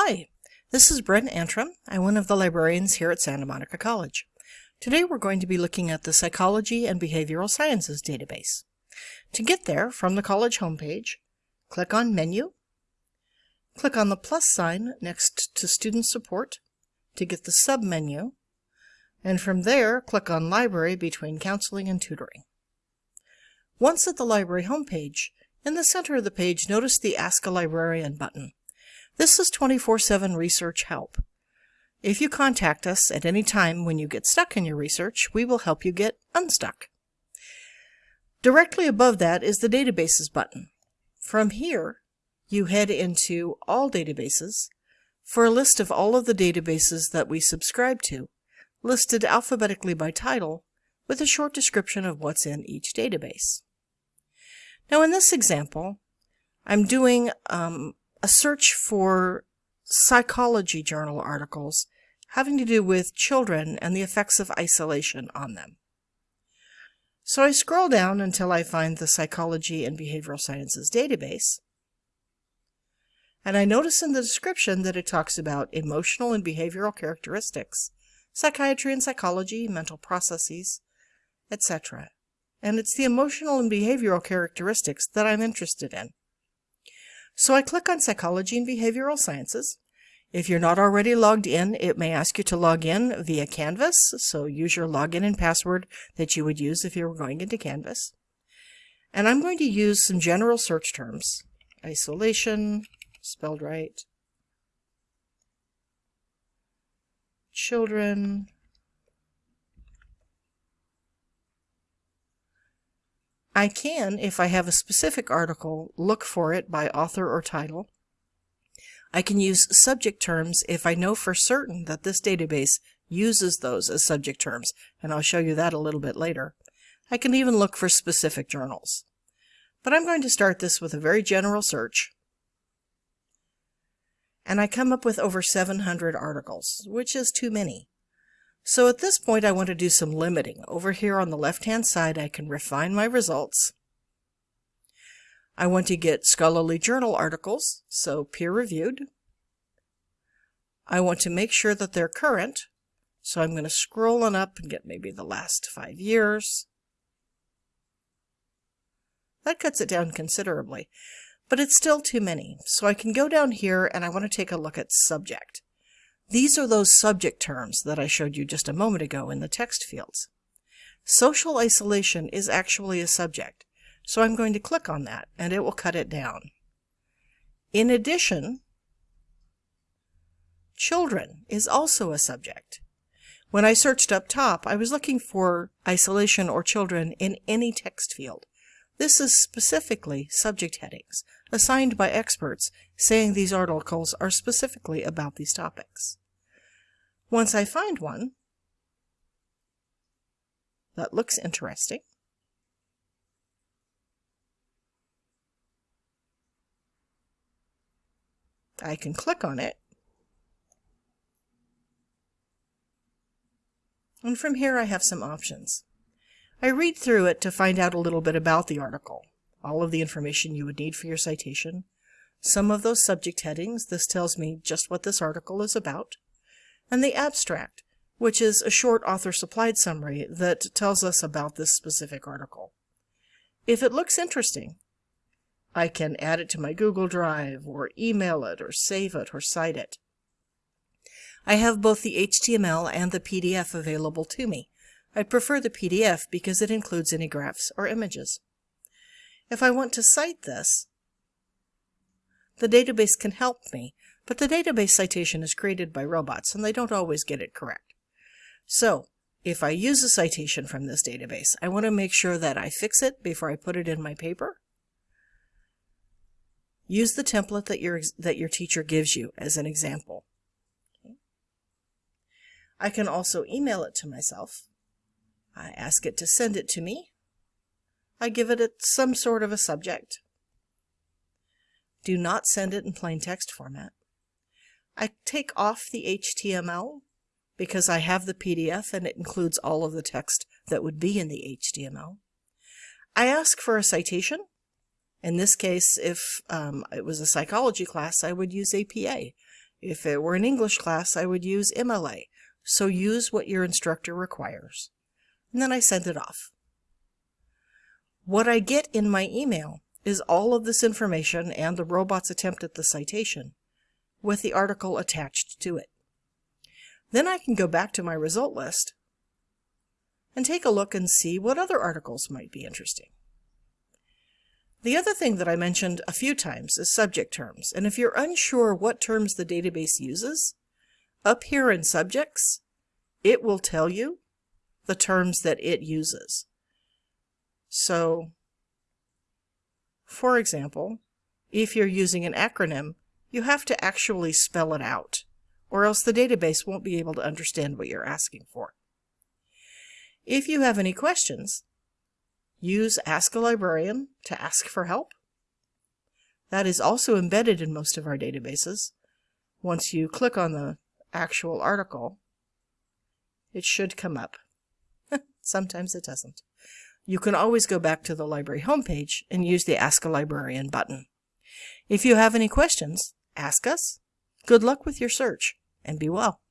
Hi, this is Brent Antrim. I'm one of the librarians here at Santa Monica College. Today we're going to be looking at the Psychology and Behavioral Sciences database. To get there, from the college homepage, click on Menu, click on the plus sign next to Student Support to get the sub-menu, and from there, click on Library between Counseling and Tutoring. Once at the library homepage, in the center of the page, notice the Ask a Librarian button. This is 24-7 research help. If you contact us at any time when you get stuck in your research, we will help you get unstuck. Directly above that is the Databases button. From here, you head into All Databases for a list of all of the databases that we subscribe to, listed alphabetically by title, with a short description of what's in each database. Now in this example, I'm doing um, a search for psychology journal articles having to do with children and the effects of isolation on them. So I scroll down until I find the Psychology and Behavioral Sciences database, and I notice in the description that it talks about emotional and behavioral characteristics, psychiatry and psychology, mental processes, etc. And it's the emotional and behavioral characteristics that I'm interested in. So I click on Psychology and Behavioral Sciences. If you're not already logged in, it may ask you to log in via Canvas, so use your login and password that you would use if you were going into Canvas. And I'm going to use some general search terms. Isolation, spelled right. Children, I can, if I have a specific article, look for it by author or title. I can use subject terms if I know for certain that this database uses those as subject terms, and I'll show you that a little bit later. I can even look for specific journals. But I'm going to start this with a very general search. And I come up with over 700 articles, which is too many. So at this point I want to do some limiting. Over here on the left-hand side I can refine my results. I want to get scholarly journal articles, so peer-reviewed. I want to make sure that they're current, so I'm going to scroll on up and get maybe the last five years. That cuts it down considerably, but it's still too many. So I can go down here and I want to take a look at subject. These are those subject terms that I showed you just a moment ago in the text fields. Social isolation is actually a subject, so I'm going to click on that and it will cut it down. In addition, children is also a subject. When I searched up top, I was looking for isolation or children in any text field. This is specifically subject headings, assigned by experts saying these articles are specifically about these topics. Once I find one that looks interesting, I can click on it. And from here I have some options. I read through it to find out a little bit about the article, all of the information you would need for your citation, some of those subject headings, this tells me just what this article is about, and the abstract, which is a short author-supplied summary that tells us about this specific article. If it looks interesting, I can add it to my Google Drive, or email it, or save it, or cite it. I have both the HTML and the PDF available to me, I prefer the PDF because it includes any graphs or images. If I want to cite this, the database can help me, but the database citation is created by robots and they don't always get it correct. So, if I use a citation from this database, I want to make sure that I fix it before I put it in my paper. Use the template that your, that your teacher gives you as an example. I can also email it to myself I ask it to send it to me. I give it some sort of a subject. Do not send it in plain text format. I take off the HTML because I have the PDF and it includes all of the text that would be in the HTML. I ask for a citation. In this case, if um, it was a psychology class, I would use APA. If it were an English class, I would use MLA. So use what your instructor requires. And then I send it off. What I get in my email is all of this information and the robot's attempt at the citation with the article attached to it. Then I can go back to my result list and take a look and see what other articles might be interesting. The other thing that I mentioned a few times is subject terms, and if you're unsure what terms the database uses, up here in Subjects, it will tell you the terms that it uses. So, for example, if you're using an acronym, you have to actually spell it out, or else the database won't be able to understand what you're asking for. If you have any questions, use Ask a Librarian to ask for help. That is also embedded in most of our databases. Once you click on the actual article, it should come up. Sometimes it doesn't. You can always go back to the library homepage and use the Ask a Librarian button. If you have any questions, ask us. Good luck with your search, and be well.